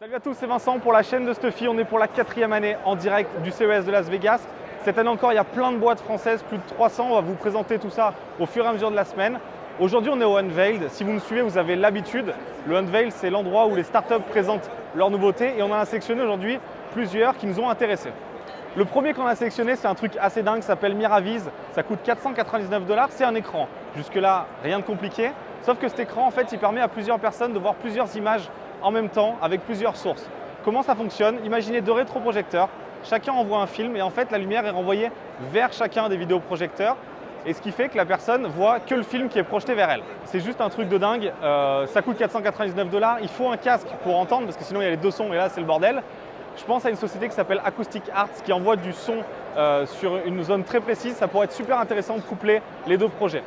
Salut à tous, c'est Vincent pour la chaîne de Stuffy. On est pour la quatrième année en direct du CES de Las Vegas. Cette année encore, il y a plein de boîtes françaises, plus de 300. On va vous présenter tout ça au fur et à mesure de la semaine. Aujourd'hui, on est au Unveiled. Si vous nous suivez, vous avez l'habitude. Le Unveiled, c'est l'endroit où les startups présentent leurs nouveautés et on en a sélectionné aujourd'hui plusieurs qui nous ont intéressés. Le premier qu'on a sélectionné, c'est un truc assez dingue, s'appelle Miraviz. Ça coûte 499 dollars, c'est un écran. Jusque-là, rien de compliqué. Sauf que cet écran, en fait, il permet à plusieurs personnes de voir plusieurs images en même temps avec plusieurs sources. Comment ça fonctionne? Imaginez deux rétroprojecteurs, chacun envoie un film et en fait la lumière est renvoyée vers chacun des vidéoprojecteurs et ce qui fait que la personne voit que le film qui est projeté vers elle. C'est juste un truc de dingue, euh, ça coûte 499 dollars, il faut un casque pour entendre parce que sinon il y a les deux sons et là c'est le bordel. Je pense à une société qui s'appelle Acoustic Arts qui envoie du son euh, sur une zone très précise, ça pourrait être super intéressant de coupler les deux projets.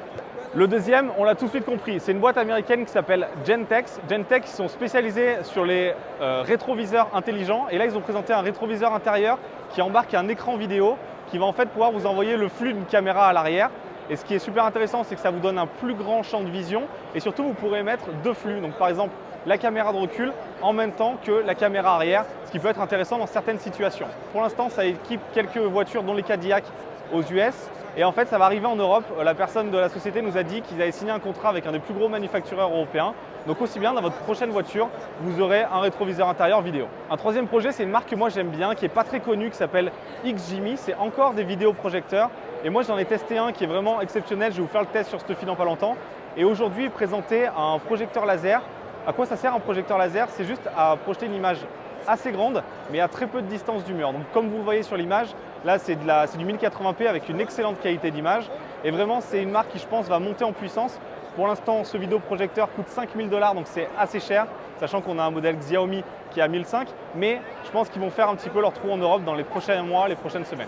Le deuxième, on l'a tout de suite compris, c'est une boîte américaine qui s'appelle Gentex. Gentex, ils sont spécialisés sur les euh, rétroviseurs intelligents et là, ils ont présenté un rétroviseur intérieur qui embarque un écran vidéo qui va en fait pouvoir vous envoyer le flux d'une caméra à l'arrière. Et ce qui est super intéressant, c'est que ça vous donne un plus grand champ de vision et surtout, vous pourrez mettre deux flux. Donc par exemple, la caméra de recul en même temps que la caméra arrière, ce qui peut être intéressant dans certaines situations. Pour l'instant, ça équipe quelques voitures, dont les Cadillac aux US. Et en fait, ça va arriver en Europe. La personne de la société nous a dit qu'ils avaient signé un contrat avec un des plus gros manufactureurs européens. Donc aussi bien dans votre prochaine voiture, vous aurez un rétroviseur intérieur vidéo. Un troisième projet, c'est une marque que moi j'aime bien, qui est pas très connue, qui s'appelle XJimmy. C'est encore des vidéoprojecteurs. Et moi j'en ai testé un qui est vraiment exceptionnel. Je vais vous faire le test sur ce fil dans pas longtemps. Et aujourd'hui, présenter un projecteur laser. À quoi ça sert un projecteur laser? C'est juste à projeter une image assez grande, mais à très peu de distance du mur. Donc comme vous le voyez sur l'image, là c'est du 1080p avec une excellente qualité d'image. Et vraiment, c'est une marque qui, je pense, va monter en puissance. Pour l'instant, ce vidéoprojecteur coûte 5000 dollars, donc c'est assez cher, sachant qu'on a un modèle Xiaomi qui est à 1005. Mais je pense qu'ils vont faire un petit peu leur trou en Europe dans les prochains mois, les prochaines semaines.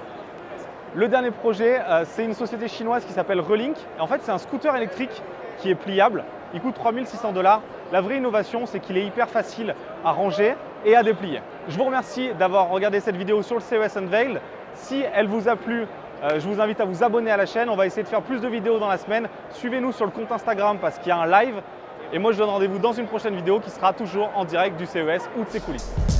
Le dernier projet, euh, c'est une société chinoise qui s'appelle Relink. En fait, c'est un scooter électrique qui est pliable. Il coûte 3600 dollars. La vraie innovation, c'est qu'il est hyper facile à ranger et à déplier. Je vous remercie d'avoir regardé cette vidéo sur le CES Unveiled. Si elle vous a plu, euh, je vous invite à vous abonner à la chaîne. On va essayer de faire plus de vidéos dans la semaine. Suivez-nous sur le compte Instagram parce qu'il y a un live. Et moi, je donne rendez-vous dans une prochaine vidéo qui sera toujours en direct du CES ou de ses coulisses.